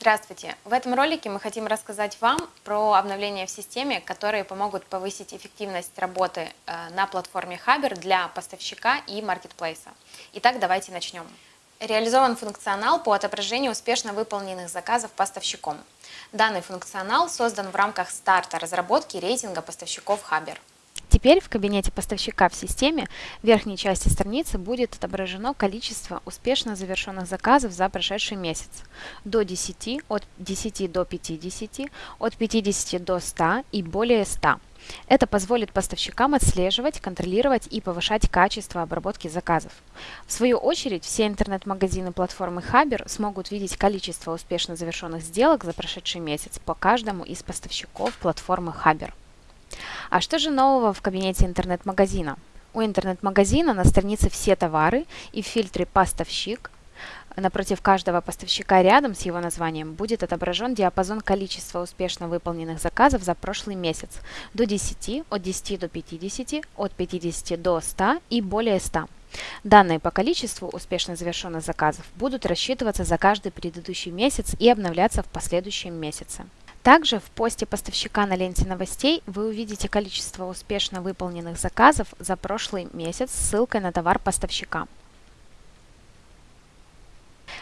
Здравствуйте! В этом ролике мы хотим рассказать вам про обновления в системе, которые помогут повысить эффективность работы э, на платформе Хабер для поставщика и маркетплейса. Итак, давайте начнем. Реализован функционал по отображению успешно выполненных заказов поставщиком. Данный функционал создан в рамках старта разработки рейтинга поставщиков Хабер. Теперь в кабинете поставщика в системе в верхней части страницы будет отображено количество успешно завершенных заказов за прошедший месяц. До 10, от 10 до 50, от 50 до 100 и более 100. Это позволит поставщикам отслеживать, контролировать и повышать качество обработки заказов. В свою очередь, все интернет-магазины платформы Хабер смогут видеть количество успешно завершенных сделок за прошедший месяц по каждому из поставщиков платформы Хабер. А что же нового в кабинете интернет-магазина? У интернет-магазина на странице «Все товары» и в фильтре «Поставщик» Напротив каждого поставщика рядом с его названием будет отображен диапазон количества успешно выполненных заказов за прошлый месяц до 10, от 10 до 50, от 50 до 100 и более 100. Данные по количеству успешно завершенных заказов будут рассчитываться за каждый предыдущий месяц и обновляться в последующем месяце. Также в посте поставщика на ленте новостей вы увидите количество успешно выполненных заказов за прошлый месяц с ссылкой на товар поставщика.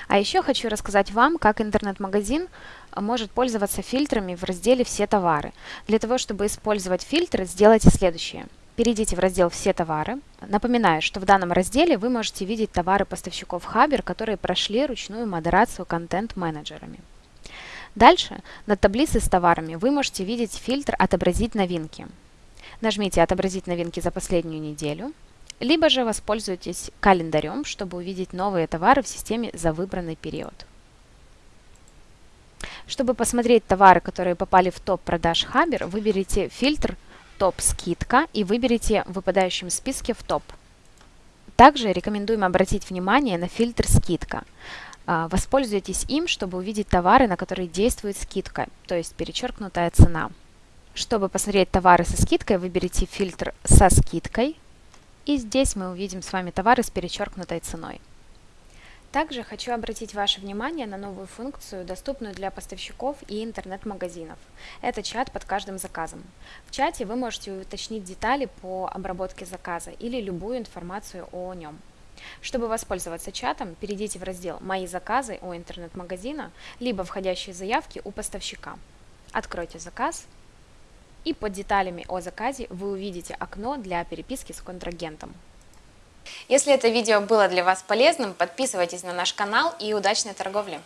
А еще хочу рассказать вам, как интернет-магазин может пользоваться фильтрами в разделе «Все товары». Для того, чтобы использовать фильтры, сделайте следующее. Перейдите в раздел «Все товары». Напоминаю, что в данном разделе вы можете видеть товары поставщиков Хабер, которые прошли ручную модерацию контент-менеджерами. Дальше над таблицей с товарами вы можете видеть фильтр «Отобразить новинки». Нажмите «Отобразить новинки за последнюю неделю», либо же воспользуйтесь календарем, чтобы увидеть новые товары в системе за выбранный период. Чтобы посмотреть товары, которые попали в топ продаж Хабер, выберите фильтр «Топ скидка» и выберите в выпадающем списке в топ. Также рекомендуем обратить внимание на фильтр «Скидка». А, воспользуйтесь им, чтобы увидеть товары, на которые действует скидка, то есть перечеркнутая цена. Чтобы посмотреть товары со скидкой, выберите фильтр «Со скидкой», и здесь мы увидим с вами товары с перечеркнутой ценой. Также хочу обратить ваше внимание на новую функцию, доступную для поставщиков и интернет-магазинов. Это чат под каждым заказом. В чате вы можете уточнить детали по обработке заказа или любую информацию о нем. Чтобы воспользоваться чатом, перейдите в раздел «Мои заказы» у интернет-магазина, либо «Входящие заявки» у поставщика. Откройте заказ, и под деталями о заказе вы увидите окно для переписки с контрагентом. Если это видео было для вас полезным, подписывайтесь на наш канал и удачной торговли!